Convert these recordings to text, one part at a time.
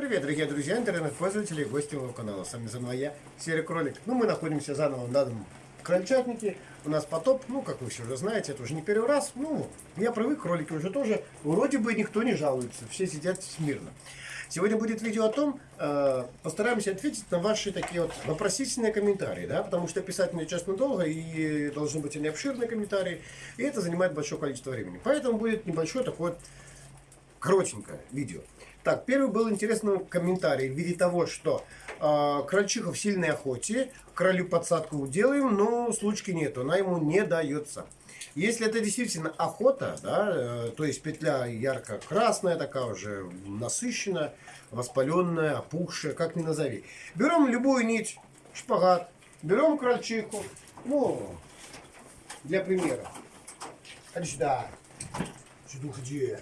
привет, дорогие друзья, интернет-пользователи и гости моего канала. С вами заново я, Серый Кролик. Ну, мы находимся заново на данном крольчатнике. У нас потоп, ну, как вы все уже знаете, это уже не первый раз. Ну, я привык, кролики уже тоже. Вроде бы никто не жалуется, все сидят смирно. Сегодня будет видео о том, э, постараемся ответить на ваши такие вот вопросительные комментарии, да, потому что писать мне честно долго и должны быть они обширные комментарии, и это занимает большое количество времени. Поэтому будет небольшое такое коротенькое видео. Так, первый был интересный комментарий в виде того, что э, крольчиха в сильной охоте, кролю подсадку делаем, но случки нету, она ему не дается. Если это действительно охота, да, э, то есть петля ярко-красная, такая уже насыщенная, воспаленная, опухшая, как ни назови. Берем любую нить, шпагат, берем крольчиху, ну, для примера. Ходи сюда. Сюда ходи.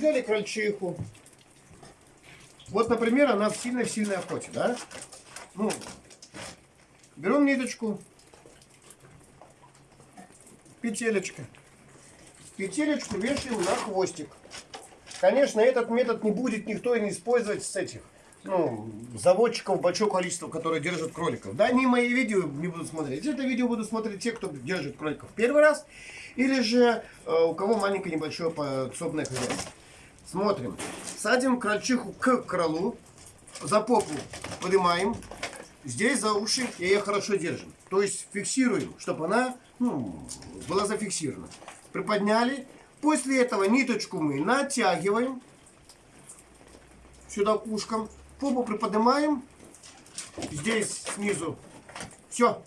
Взяли крольчиху. Вот, например, она в сильной-сильной охоте, да? Ну, берем ниточку, петелечка. Петелечку вешаем на хвостик. Конечно, этот метод не будет никто не использовать с этих ну, заводчиков большое количество, которые держат кроликов. Да, они мои видео не будут смотреть. Это видео будут смотреть те, кто держит кроликов первый раз, или же э, у кого маленькое небольшое подсобное хозяйство. Смотрим. Садим крольчиху к кролу, за попу поднимаем, здесь за уши ее хорошо держим. То есть фиксируем, чтобы она ну, была зафиксирована. Приподняли. После этого ниточку мы натягиваем сюда к ушкам. Попу приподнимаем. Здесь снизу. Все.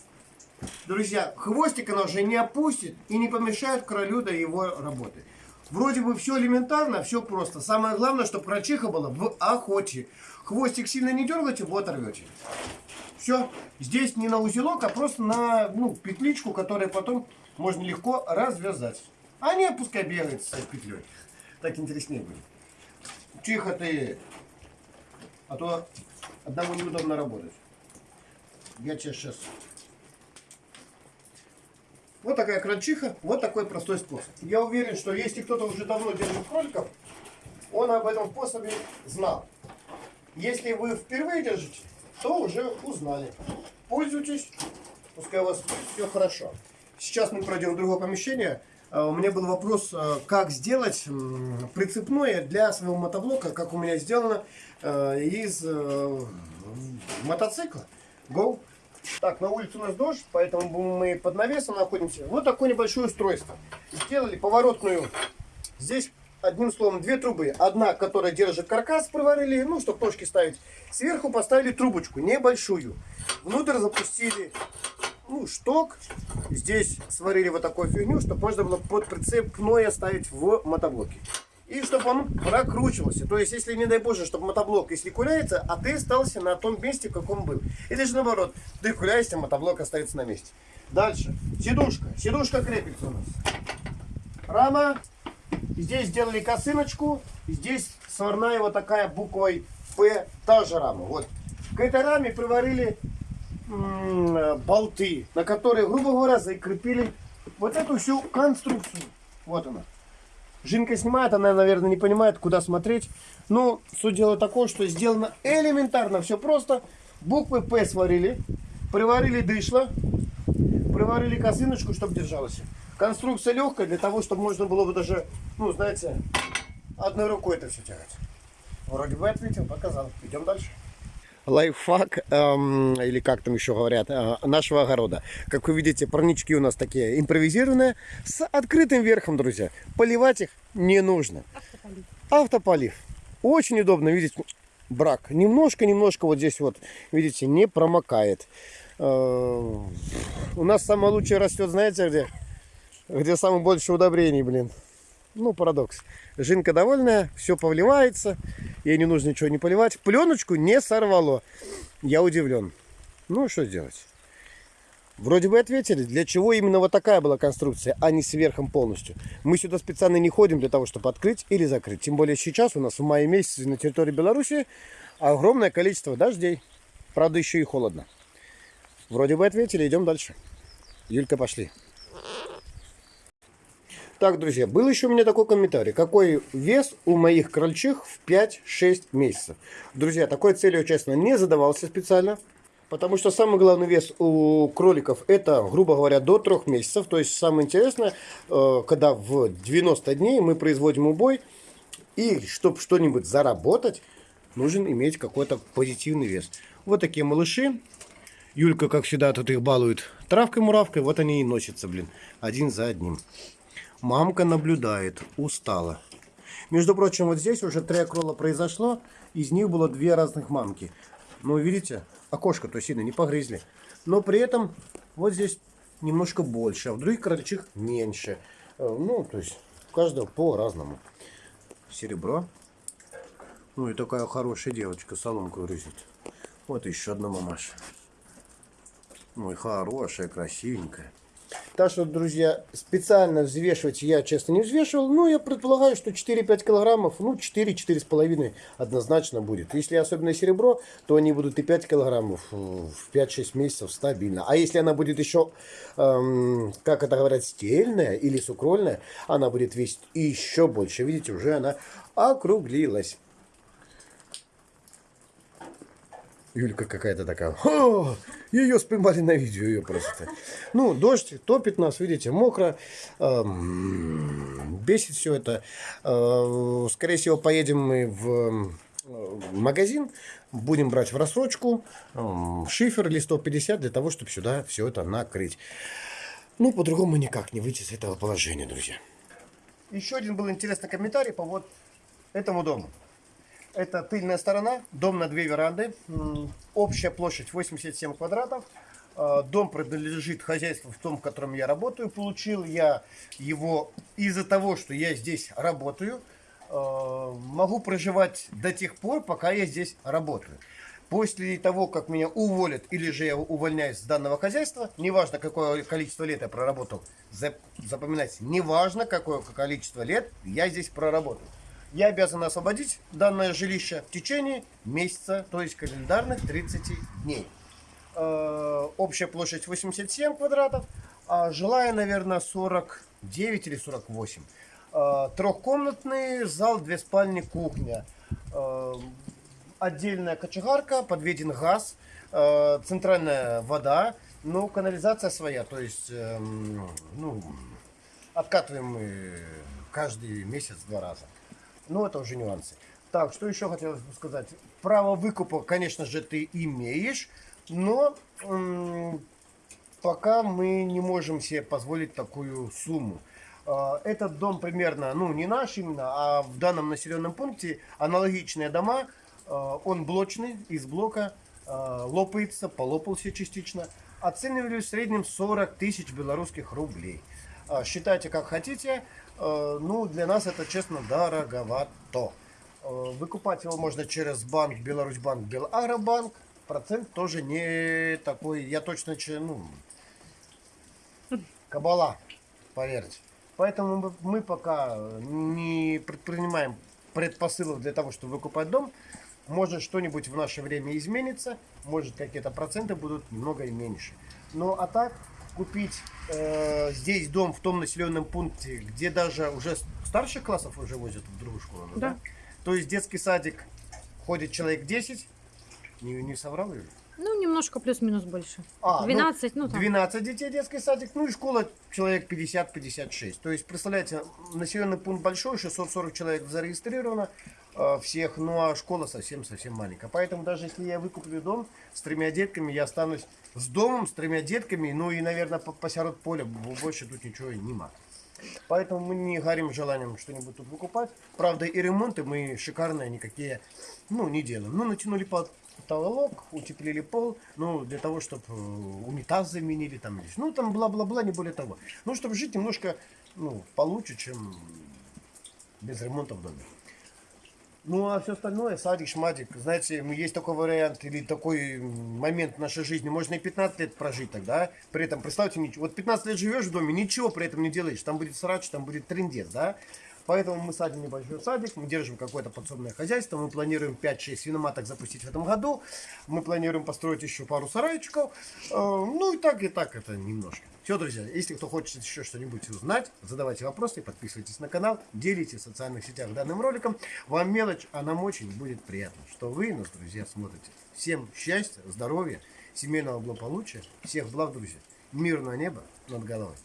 Друзья, хвостик она уже не опустит и не помешает королю до его работы. Вроде бы все элементарно, все просто. Самое главное, чтобы крольчиха была в охоте. Хвостик сильно не дергаете, вот оторвете. Все. Здесь не на узелок, а просто на ну, петличку, которую потом можно легко развязать. А не пускай бегает с петлей. Так интереснее будет. Тихо ты а то одному неудобно работать. Я тебе сейчас... Вот такая крольчиха, вот такой простой способ. Я уверен, что если кто-то уже давно держит кроликов, он об этом способе знал. Если вы впервые держите, то уже узнали. Пользуйтесь, пускай у вас все хорошо. Сейчас мы пройдем в другое помещение. А, у меня был вопрос, а, как сделать прицепное для своего мотоблока, как у меня сделано а, из э, мотоцикла. Go! Так, на улице у нас дождь, поэтому мы под навесом находимся. Вот такое небольшое устройство. Сделали поворотную. Здесь, одним словом, две трубы. Одна, которая держит каркас, приварили, ну, чтобы ножки ставить. Сверху поставили трубочку, небольшую. Внутрь запустили ну, шток. Здесь сварили вот такую фигню, чтобы можно было под прицеп пное ставить в мотоблоке. И чтобы он прокручивался. То есть, если, не дай боже, чтобы мотоблок, если куляется, а ты остался на том месте, в каком был. Или же наоборот, ты куляешься, мотоблок остается на месте. Дальше. Сидушка. Сидушка крепится у нас. Рама. Здесь сделали косыночку. Здесь сварная вот такая буквой П, та же рама. Вот. К этой раме приварили болты, на которые, грубо говоря, закрепили вот эту всю конструкцию. Вот она. Жинка снимает, она, наверное, не понимает, куда смотреть. Но суть дела такое, что сделано элементарно, все просто. Буквы П сварили, приварили дышло, приварили косыночку, чтобы держалось. Конструкция легкая, для того, чтобы можно было бы даже, ну, знаете, одной рукой это все тягать. Вроде бы ответил, показал. Идем дальше лайфхак, эм, или как там еще говорят, э, нашего огорода. Как вы видите, парнички у нас такие импровизированные, с открытым верхом, друзья. Поливать их не нужно. Автополив. Автополив. Очень удобно, видите, брак. Немножко-немножко вот здесь вот, видите, не промокает. Э, у нас самое лучшее растет, знаете где? Где самое больше удобрений, блин. Ну, парадокс. Жинка довольная, все повливается, ей не нужно ничего не поливать. Пленочку не сорвало. Я удивлен. Ну, что сделать? Вроде бы ответили, для чего именно вот такая была конструкция, а не сверхом полностью. Мы сюда специально не ходим для того, чтобы открыть или закрыть. Тем более сейчас у нас в мае месяце на территории Беларуси огромное количество дождей. Правда, еще и холодно. Вроде бы ответили, идем дальше. Юлька, пошли. Так, друзья, был еще у меня такой комментарий. Какой вес у моих крольчих в 5-6 месяцев? Друзья, такой целью, честно, не задавался специально. Потому что самый главный вес у кроликов это, грубо говоря, до 3 месяцев. То есть самое интересное, э, когда в 90 дней мы производим убой. И чтобы что-нибудь заработать, нужен иметь какой-то позитивный вес. Вот такие малыши. Юлька, как всегда, тут их балует травкой-муравкой. Вот они и носятся, блин, один за одним. Мамка наблюдает, устала. Между прочим, вот здесь уже три окрола произошло. Из них было две разных мамки. Ну, видите, окошко то сильно не погрызли. Но при этом вот здесь немножко больше, а в других крольчих меньше. Э, ну, то есть, у каждого по-разному. Серебро. Ну и такая хорошая девочка соломку грызет. Вот еще одна мамаша. Ой, хорошая, красивенькая. Так что, друзья, специально взвешивать я, честно, не взвешивал. Ну, я предполагаю, что 4-5 килограммов, ну, 4-4,5 однозначно будет. Если особенно серебро, то они будут и 5 килограммов в 5-6 месяцев стабильно. А если она будет еще, эм, как это говорят, стельная или сукрольная, она будет весить еще больше. Видите, уже она округлилась. Юлька какая-то такая. О, ее споймали на видео, ее просто. Ну, дождь топит нас, видите, мокро. Эм, бесит все это. Э, скорее всего, поедем мы в магазин, будем брать в рассрочку эм, шифер или 150 для того, чтобы сюда все это накрыть. Ну, по-другому никак не выйти с этого положения, друзья. Еще один был интересный комментарий по вот этому дому. Это тыльная сторона, дом на две веранды, общая площадь 87 квадратов. А, дом принадлежит хозяйству в том, в котором я работаю. Получил я его из-за того, что я здесь работаю. А, могу проживать до тех пор, пока я здесь работаю. После того, как меня уволят или же я увольняюсь с данного хозяйства, неважно какое количество лет я проработал, запоминайте, неважно какое количество лет я здесь проработал я обязан освободить данное жилище в течение месяца, то есть календарных 30 дней. Э, общая площадь 87 квадратов, а жилая, наверное, 49 или 48. Э, трехкомнатный зал, две спальни, кухня. Э, отдельная кочегарка, подведен газ, центральная вода, но канализация своя, то есть эм, ну, откатываем каждый месяц два раза. Ну, это уже нюансы. Так, что еще хотелось бы сказать. Право выкупа, конечно же, ты имеешь, но пока мы не можем себе позволить такую сумму. А, этот дом примерно, ну не наш именно, а в данном населенном пункте аналогичные дома. А, он блочный, из блока, а, лопается, полопался частично. Оценивали в среднем 40 тысяч белорусских рублей. Считайте как хотите. Э, ну, для нас это, честно, дороговато. Э, выкупать его можно через банк Беларусьбанк, Белагробанк. Процент тоже не такой, я точно, ну, кабала, поверьте. Поэтому мы пока не предпринимаем предпосылов для того, чтобы выкупать дом. Может что-нибудь в наше время изменится, может какие-то проценты будут немного меньше. Ну а так, купить э, здесь дом в том населенном пункте, где даже уже старших классов уже возят в другую школу, да? да? То есть детский садик ходит человек 10, не, не соврал ее? Ну, немножко плюс-минус больше. А, 12, ну, ну там. 12 детей детский садик, ну и школа человек 50-56. То есть, представляете, населенный пункт большой, 640 человек зарегистрировано всех, ну а школа совсем-совсем маленькая. Поэтому даже если я выкуплю дом с тремя детками, я останусь с домом, с тремя детками, ну и, наверное, посеред поля больше тут ничего и нема. Поэтому мы не горим желанием что-нибудь тут выкупать. Правда, и ремонты мы шикарные никакие, ну, не делаем. Ну, натянули под потолок, утеплили пол, ну, для того, чтобы э, унитаз заменили, там, ну, там бла-бла-бла, не более того. Ну, чтобы жить немножко, ну, получше, чем без ремонта в доме. Ну, а все остальное, садик, шматик, знаете, есть такой вариант или такой момент в нашей жизни, можно и 15 лет прожить тогда, при этом, представьте, вот 15 лет живешь в доме, ничего при этом не делаешь, там будет срач, там будет трендец, да, Поэтому мы садим небольшой садик, мы держим какое-то подсобное хозяйство, мы планируем 5-6 свиноматок запустить в этом году, мы планируем построить еще пару сарайчиков, Э, ну и так, и так это немножко. Все, друзья, если кто хочет еще что-нибудь узнать, задавайте вопросы, подписывайтесь на канал, делитесь в социальных сетях данным роликом. Вам мелочь, а нам очень будет приятно, что вы нас, друзья, смотрите. Всем счастья, здоровья, семейного благополучия, всех благ, друзья. Мирного неба над головой.